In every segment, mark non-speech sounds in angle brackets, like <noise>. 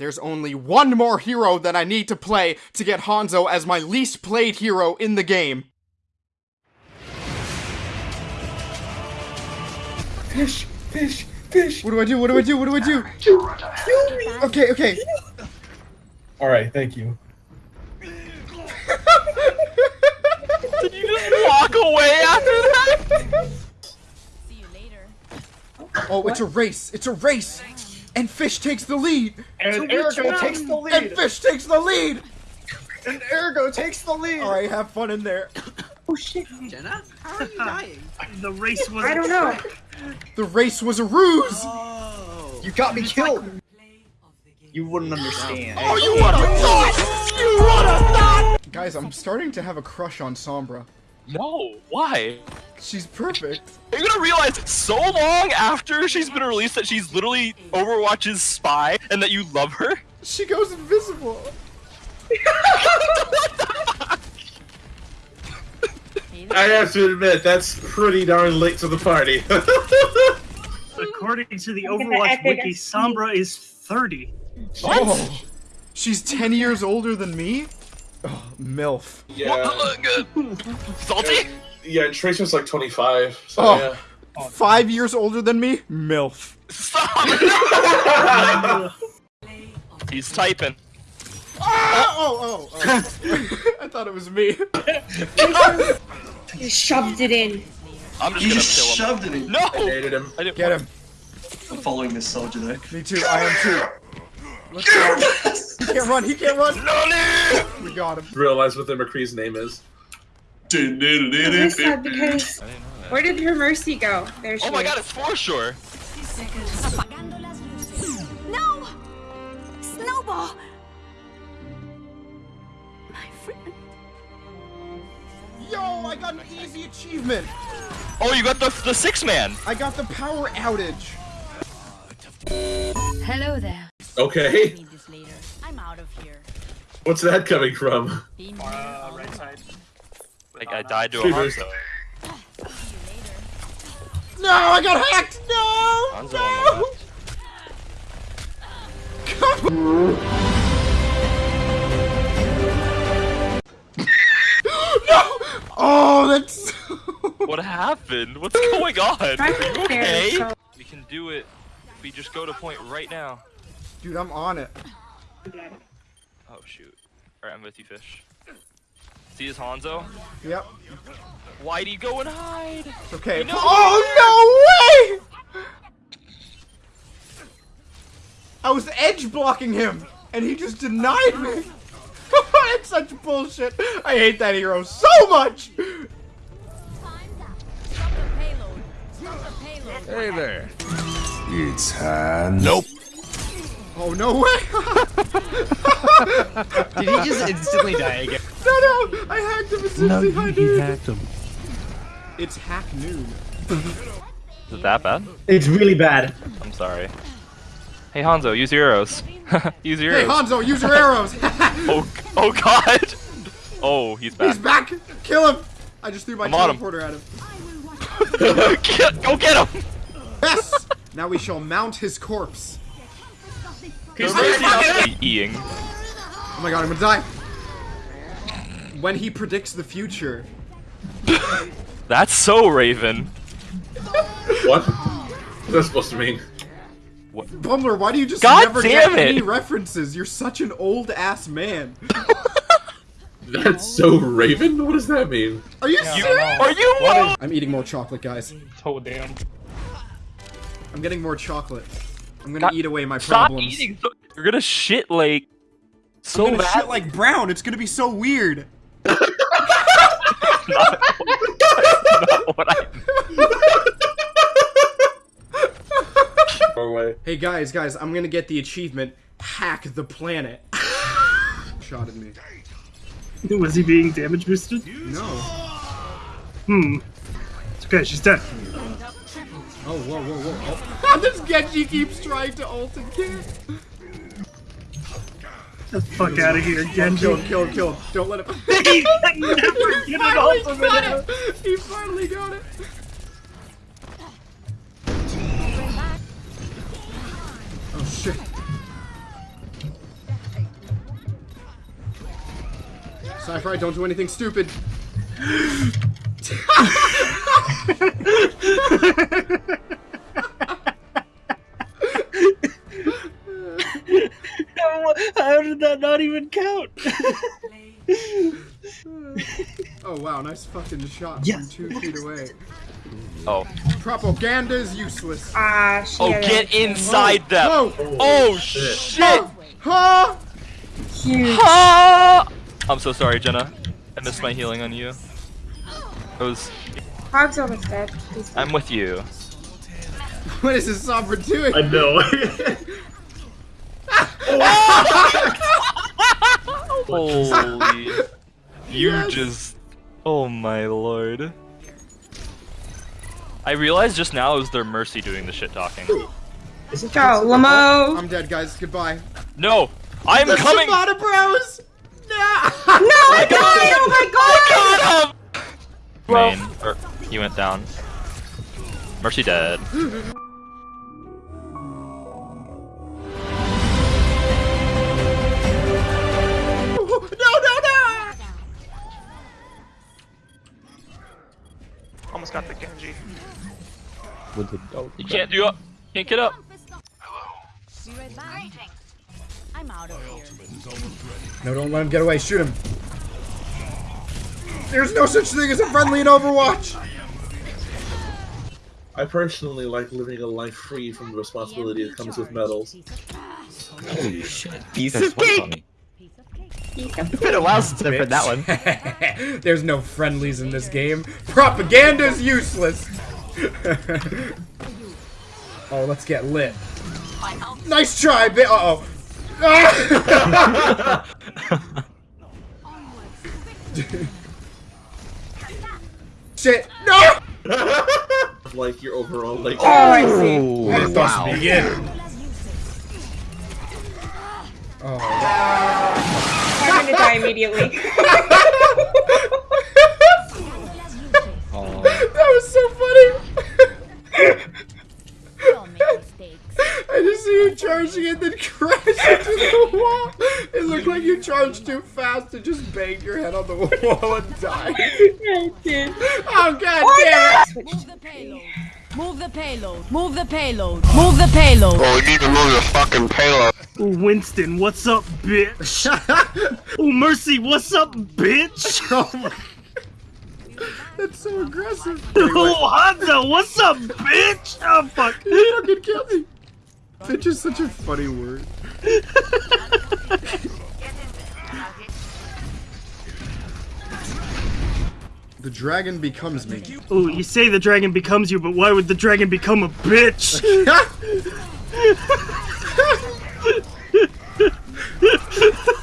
There's only one more hero that I need to play to get Hanzo as my least played hero in the game. Fish, fish, fish. What do I do? What do I do? What do I do? Kill me. Okay, okay. All right, thank you. <laughs> Did you just walk away after that? See you later. Oh, it's a race. It's a race. And Fish takes the lead. And Ergo takes the And lead. Fish takes the lead. And Ergo takes the lead. All right, have fun in there. Oh shit. Jenna? How are you dying? The race was. I don't know. The race was a ruse. Oh. You got me killed. You wouldn't understand. Oh, you would have thought. You would have thought. Guys, I'm starting to have a crush on Sombra. No, why? She's perfect. Are you gonna realize so long after she's been released that she's literally Overwatch's spy and that you love her? She goes invisible. <laughs> I have to admit, that's pretty darn late to the party. <laughs> According to the Look at the Overwatch wiki, XP. Sombra is 30. Oh, she's 10 years older than me? Oh, MILF. yeah, <laughs> Salty? yeah. Trace was like 25. So Oh. yeah. Five years older than me? MILF. Stop! <laughs> He's typing. Ah! Oh, oh, oh. <laughs> I thought it was me. You shoved it in. I'm just You gonna just kill him. shoved it in. No! I Hated him. I didn't Get him. I'm following this soldier though. Me too. I am too. Let's go. <laughs> He can't run. He can't run. Nani! We got him. Realize what the McCree's name is. Is sad because where did her mercy go? There she Oh my is. god, it's for sure. Apagando las luces. No! Snowball! My friend. Yo, I got an easy achievement. Oh, you got the the six man. I got the power outage. Hello there. Okay, Need this later. I'm out of here. what's that coming from? Uh, right side. Like I died to a Shooters. Hanzo. See you later. No, I got hacked. No. Hanzo on the <gasps> No. no. Oh, that's. <laughs> What happened? What's going on? Are you okay? We can do it. We just go to point right now. Dude, I'm on it. Oh shoot. Alright, I'm with you, fish. See his Hanzo? Yep. Why'd he go and hide? It's okay. You know- oh no way! I was edge blocking him, and he just denied me. <laughs> it's such bullshit. I hate that hero so much. Time's up. Stop the payload. Stop the payload. Hey there. It's hand. Nope. Oh no way! <laughs> Did he just instantly die again? no, no! I hacked him as soon as he hid. hacked him. It's hack noon. Is it that bad? It's really bad. I'm sorry. Hey Hanzo, use your arrows. <laughs> use your Hey arrows. Hanzo, use your arrows. <laughs> Oh, oh god! Oh, he's back. He's back. Kill him. I just threw my I'm teleporter at him. Get- go get him! Yes. now we shall mount his corpse. He's eating. Oh my god, I'm gonna die. When he predicts the future. <laughs> That's so Raven. What? What's that supposed to mean? Bumler, why do you just God never damn get it. any references? You're such an old ass man. <laughs> That's so Raven? What does that mean? Are you You, serious? are you? I'm eating more chocolate, guys. Oh damn. I'm getting more chocolate. I'm gonna God- eat away my Stop problems. eating. So, you're gonna shit like so I'm gonna bad. shit like brown. It's gonna be so weird. <laughs> not, what I, Wrong way. Hey guys, guys, I'm gonna get the achievement. Hack the planet. <laughs> Shot at me. Was he being damage boosted? No. Hmm. It's okay, she's dead. Oh, whoa, whoa, whoa. Oh. <laughs> this Genji keeps trying to ult and kill? Get the fuck out of here, Genji. Kill kill kill. Don't let him. <laughs> he <laughs> finally. Got it. He finally got it. Oh shit. Sci-fi, don't do anything stupid. Even count? <laughs> Oh wow, nice fucking shot Yes. from two feet away. Oh. Propaganda is useless. Ah, she Oh, get a- inside them. Whoa! Oh shit! Huh? Huge. Ah! I'm so sorry, Jenna. I missed my healing on you. I was. Hog's almost dead. He's I'm with you. <laughs> What is this Sombra doing? I know. <laughs> Holy. <laughs> You Yes. just. Oh my lord. I realized just now it was their Mercy doing the shit talking. Isn't Go, Lamo! I'm dead, guys. Goodbye. No! I'm The coming! Shimada Bros! <laughs> No! No, <laughs> I died! Oh my god! Got him! Main. Or, he went down. Mercy dead. Almost got the Genji. You can't do up. Can't get up. Be. I'm out of here. No, don't let him get away. Shoot him. There's no such thing as a friendly in Overwatch. I personally like living a life free from the responsibility that comes with medals. Holy shit. Piece of cake! Piece of cake. It's been a while since I've heard that one. <laughs> There's no friendlies in this game. Propaganda's useless. <laughs> oh, let's get lit. Nice try, bit. Uh oh. <laughs> Shit! No! Like your overall like. Oh, I see. Let us begin. Oh. I'm gonna die immediately. <laughs> Oh. That was so funny. Don't make mistakes. I just see you charging and then crash into the wall. It looked like you charged too fast and just banged your head on the wall and died. <laughs> I did. Oh god damn it! Move the payload. Move the payload. Move the payload. Bro, you need to move the fucking payload. Ooh, Winston, what's up, bitch? <laughs> Ooh, Mercy, what's up, bitch? <laughs> Oh my- That's so aggressive. <laughs> Ooh, Hanzo, what's up, bitch? Oh, fuck. You fucking killed me. Bitch is such a funny word. The dragon becomes me. Oh, you say the dragon becomes you, but why would the dragon become a bitch? <laughs> <laughs>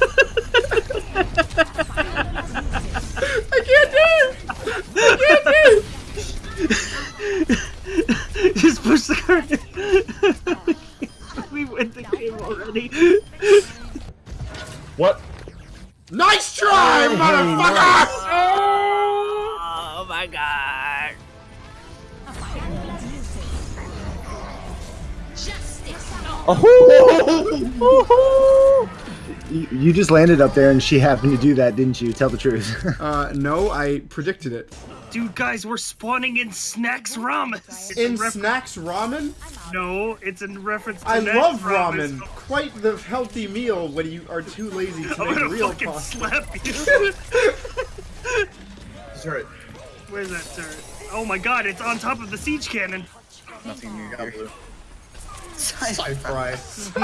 You, <laughs> you just landed up there and she happened to do that, didn't you? Tell the truth. <laughs> Uh, no, I predicted it. Dude, guys, we're spawning in Snacks Ramen. In Snacks Ramen? No, it's in reference to I Snacks love Ramen. ramen. Quite the healthy meal when you are too lazy to <laughs> I'm make gonna real fucking pasta. slap you. Sorry. Where's that turret? Oh my god, it's on top of the siege cannon. Nothing new here. Sci-fi.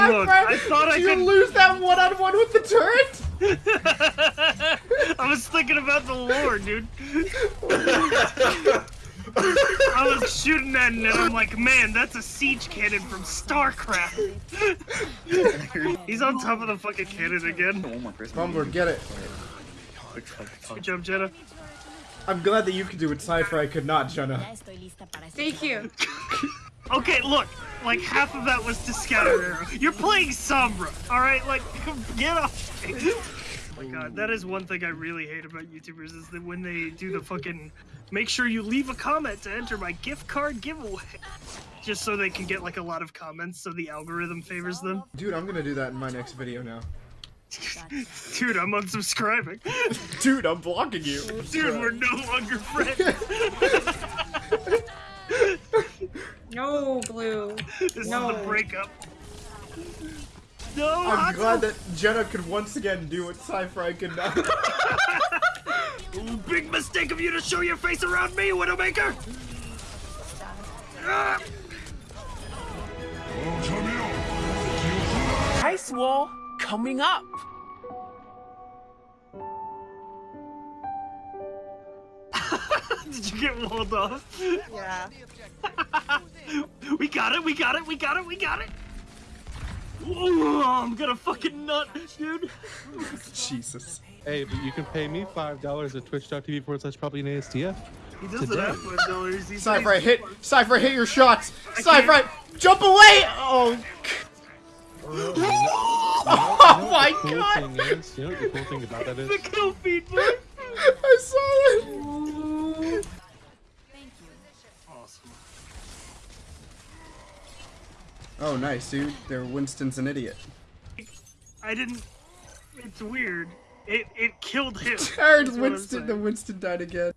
Look, I thought I you could. lose that one-on-one with the turret? <laughs> I was thinking about the lore, dude. <laughs> I was shooting that and I'm like, man, that's a siege cannon from StarCraft. <laughs> He's on top of the fucking cannon again. One more person. Bumbler, get it. Good job, Jenna. I'm glad that you could do it, Cypher. I could not, Jenna. Ya estoy lista para ese Thank you. Okay, look, like half of that was to scatter arrow. You're playing Sombra, alright? Like, <laughs> get off. Oh my god, that is one thing I really hate about YouTubers is that when they do the fucking make sure you leave a comment to enter my gift card giveaway. Just so they can get like a lot of comments so the algorithm favors them. Dude, I'm gonna do that in my next video now. <laughs> Dude, I'm unsubscribing. <laughs> Dude, I'm blocking you. Dude, we're no longer friends. No, Blue. This No. is the breakup. No, I'm Hato. glad that Jenna could once again do what Cypher could not. Ooh, <laughs> big mistake of you to show your face around me, Widowmaker! Ah! Ice wall coming up. <laughs> Did you get walled off? Yeah. <laughs> we got it, we got it, we got it, we got it! Whoa, I'm gonna fucking nut, dude! <laughs> Jesus. Hey, but you can pay me five dollars at twitch.tv forward slash probably an ASTF. He doesn't Today. have five dollars. He's Cypher, hit. Cypher, hit your shots. Cypher, jump away. Oh. Oh my the cool god. Thing is, you know what the cool thing about that is? The kill feed, boy! I saw it. Oh, nice, dude. There, Winston's an idiot. I didn't. It's weird. It it killed him. <laughs> Aaron, That's what I'm Winston, the. Winston died again.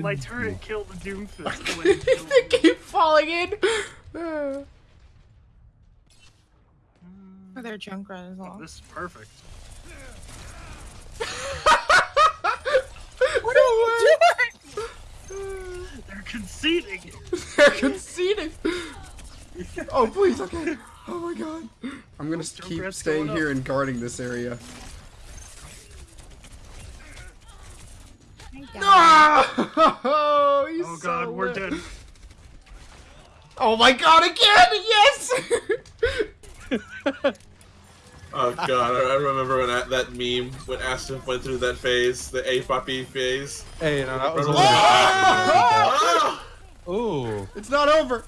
My turret killed the Doomfist. when it <laughs> killed they keep falling in. For their junk run as well. This is perfect. <laughs> What are you doing? They're conceding. They're conceding. Oh, please, okay. Oh my god. I'm gonna s- keep Junkrat's staying going here up. and guarding this area. Oh, <laughs> he's Oh god, so we're lit. dead. Oh my god, again! Yes! <laughs> Oh god, I I remember when that, that meme when Aston went through that phase, the A puppy phase. Hey, no, that was a Remember little. that? <laughs> Ooh. it's not over.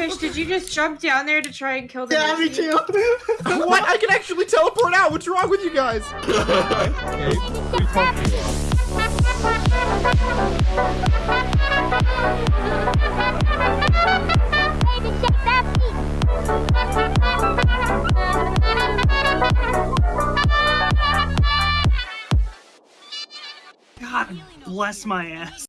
Fish, did you just jump down there to try and kill the Yeah, me Mercy? too. <laughs> what? I can actually teleport out. What's wrong with you guys? <laughs> Okay, we talked- God bless my ass.